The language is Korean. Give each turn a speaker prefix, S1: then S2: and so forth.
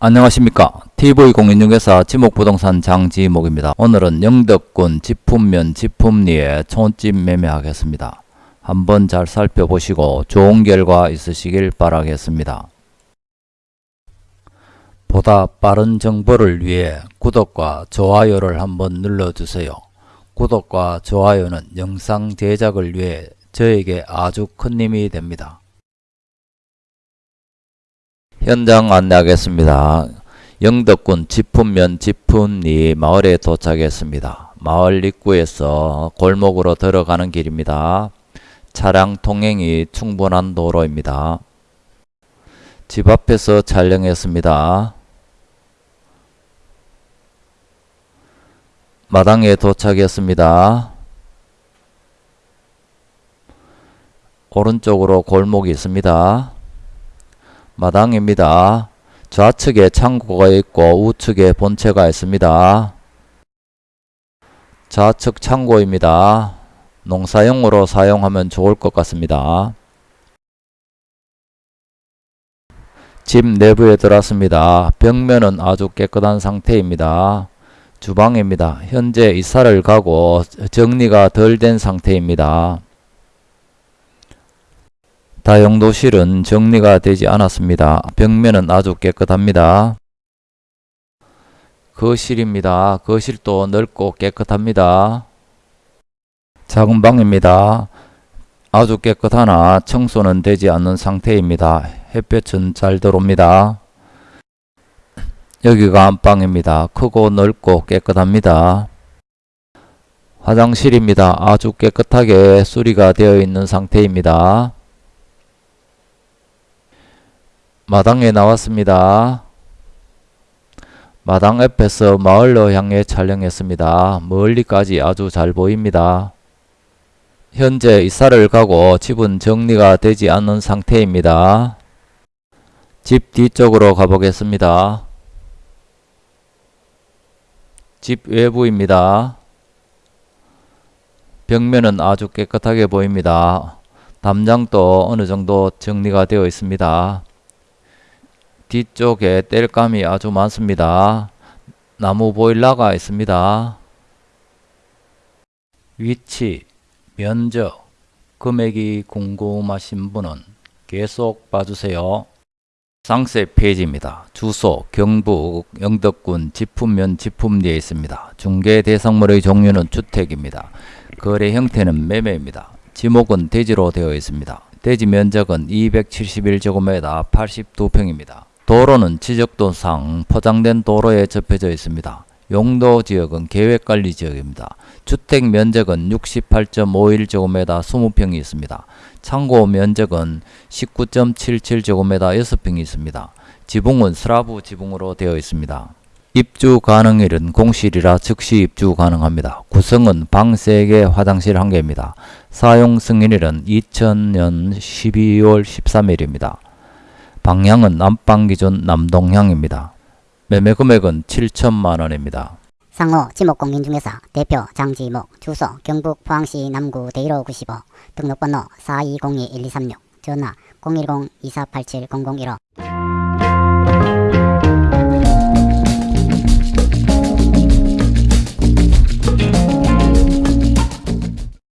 S1: 안녕하십니까. TV공인중개사 지목부동산 장지목입니다. 오늘은 영덕군 지품면 지품리에 촌집 매매하겠습니다. 한번 잘 살펴보시고 좋은 결과 있으시길 바라겠습니다. 보다 빠른 정보를 위해 구독과 좋아요를 한번 눌러주세요. 구독과 좋아요는 영상 제작을 위해 저에게 아주 큰 힘이 됩니다 현장 안내하겠습니다. 영덕군 지품면 지품리 마을에 도착했습니다. 마을 입구에서 골목으로 들어가는 길입니다. 차량 통행이 충분한 도로입니다. 집 앞에서 촬영했습니다. 마당에 도착했습니다. 오른쪽으로 골목이 있습니다. 마당입니다. 좌측에 창고가 있고 우측에 본체가 있습니다. 좌측 창고입니다. 농사용으로 사용하면 좋을 것 같습니다. 집 내부에 들어왔습니다. 벽면은 아주 깨끗한 상태입니다. 주방입니다. 현재 이사를 가고 정리가 덜 된 상태입니다. 다용도실은 정리가 되지 않았습니다. 벽면은 아주 깨끗합니다. 거실입니다. 거실도 넓고 깨끗합니다. 작은 방입니다. 아주 깨끗하나 청소는 되지 않는 상태입니다. 햇볕은 잘 들어옵니다. 여기가 안방입니다. 크고 넓고 깨끗합니다. 화장실입니다. 아주 깨끗하게 수리가 되어 있는 상태입니다. 마당에 나왔습니다. 마당 옆에서 마을로 향해 촬영했습니다. 멀리까지 아주 잘 보입니다. 현재 이사를 가고 집은 정리가 되지 않은 상태입니다. 집 뒤쪽으로 가보겠습니다. 집 외부입니다. 벽면은 아주 깨끗하게 보입니다. 담장도 어느 정도 정리가 되어 있습니다. 뒤쪽에 땔감이 아주 많습니다. 나무 보일러가 있습니다. 위치, 면적, 금액이 궁금하신 분은 계속 봐주세요. 상세 페이지입니다. 주소 경북 영덕군 지품면 지품리에 있습니다. 중개 대상물의 종류는 주택입니다. 거래 형태는 매매입니다. 지목은 대지로 되어 있습니다. 대지 면적은 271제곱미터 82평입니다. 도로는 지적도상 포장된 도로에 접혀져 있습니다. 용도 지역은 계획관리 지역입니다. 주택 면적은 68.51제곱미터 20평이 있습니다. 창고 면적은 19.77제곱미터 6평이 있습니다. 지붕은 슬라브 지붕으로 되어 있습니다. 입주 가능일은 공실이라 즉시 입주 가능합니다. 구성은 방 3개, 화장실 1개입니다. 사용 승인일은 2000년 12월 13일입니다. 방향은 남방 기준 남동향입니다. 매매 금액은 7천만 원입니다.
S2: 상호 지목공인중개사 대표 장지목 주소 경북 포항시 남구 대일호 95 등록번호 4202-1236 전화 010-2487-0015